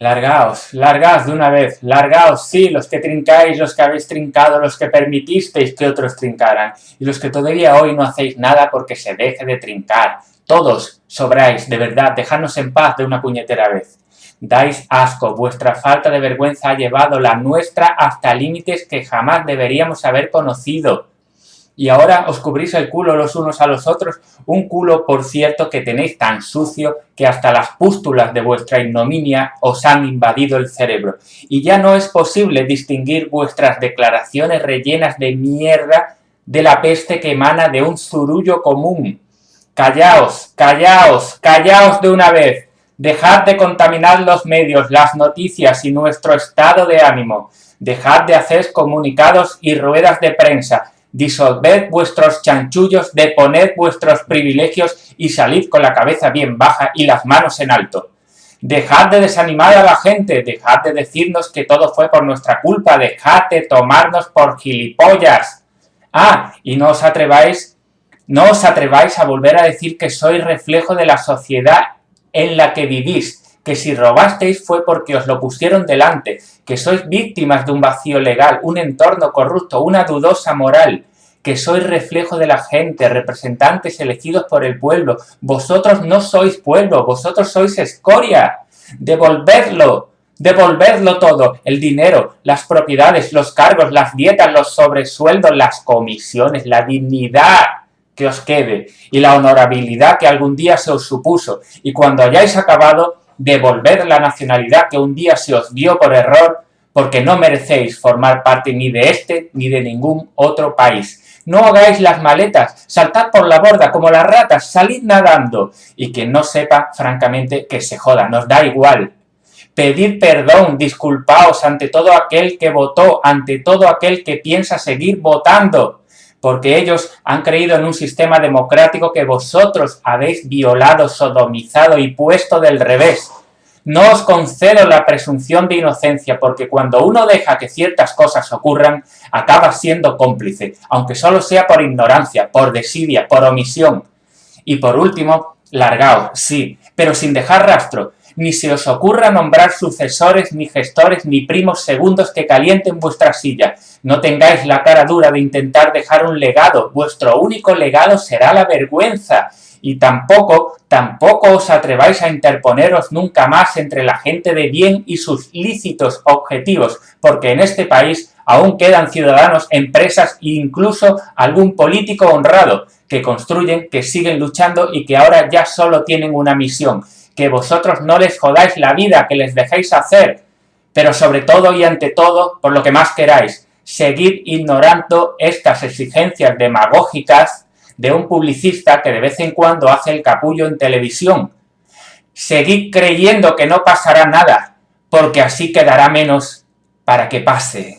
Largaos, largaos de una vez, largaos, sí, los que trincáis, los que habéis trincado, los que permitisteis que otros trincaran, y los que todavía hoy no hacéis nada porque se deje de trincar. Todos sobráis, de verdad, dejadnos en paz de una puñetera vez. Dais asco, vuestra falta de vergüenza ha llevado la nuestra hasta límites que jamás deberíamos haber conocido y ahora os cubrís el culo los unos a los otros, un culo, por cierto, que tenéis tan sucio que hasta las pústulas de vuestra ignominia os han invadido el cerebro. Y ya no es posible distinguir vuestras declaraciones rellenas de mierda de la peste que emana de un zurullo común. Callaos, callaos, callaos de una vez. Dejad de contaminar los medios, las noticias y nuestro estado de ánimo. Dejad de hacer comunicados y ruedas de prensa disolved vuestros chanchullos, deponed vuestros privilegios y salid con la cabeza bien baja y las manos en alto. Dejad de desanimar a la gente, dejad de decirnos que todo fue por nuestra culpa, dejad de tomarnos por gilipollas. Ah, y no os atreváis, no os atreváis a volver a decir que sois reflejo de la sociedad en la que vivís, que si robasteis fue porque os lo pusieron delante, que sois víctimas de un vacío legal, un entorno corrupto, una dudosa moral, que sois reflejo de la gente, representantes elegidos por el pueblo. Vosotros no sois pueblo, vosotros sois escoria. Devolvedlo, devolvedlo todo, el dinero, las propiedades, los cargos, las dietas, los sobresueldos, las comisiones, la dignidad que os quede y la honorabilidad que algún día se os supuso. Y cuando hayáis acabado, devolver la nacionalidad que un día se os dio por error porque no merecéis formar parte ni de este ni de ningún otro país. No hagáis las maletas, saltad por la borda como las ratas, salid nadando. Y quien no sepa, francamente, que se joda, nos da igual. Pedid perdón, disculpaos ante todo aquel que votó, ante todo aquel que piensa seguir votando porque ellos han creído en un sistema democrático que vosotros habéis violado, sodomizado y puesto del revés. No os concedo la presunción de inocencia, porque cuando uno deja que ciertas cosas ocurran, acaba siendo cómplice, aunque solo sea por ignorancia, por desidia, por omisión. Y por último, largaos, sí, pero sin dejar rastro, ni se os ocurra nombrar sucesores, ni gestores, ni primos segundos que calienten vuestra silla. No tengáis la cara dura de intentar dejar un legado, vuestro único legado será la vergüenza. Y tampoco, tampoco os atreváis a interponeros nunca más entre la gente de bien y sus lícitos objetivos, porque en este país aún quedan ciudadanos, empresas e incluso algún político honrado que construyen, que siguen luchando y que ahora ya solo tienen una misión, que vosotros no les jodáis la vida, que les dejéis hacer, pero sobre todo y ante todo, por lo que más queráis, seguir ignorando estas exigencias demagógicas de un publicista que de vez en cuando hace el capullo en televisión. Seguid creyendo que no pasará nada, porque así quedará menos para que pase.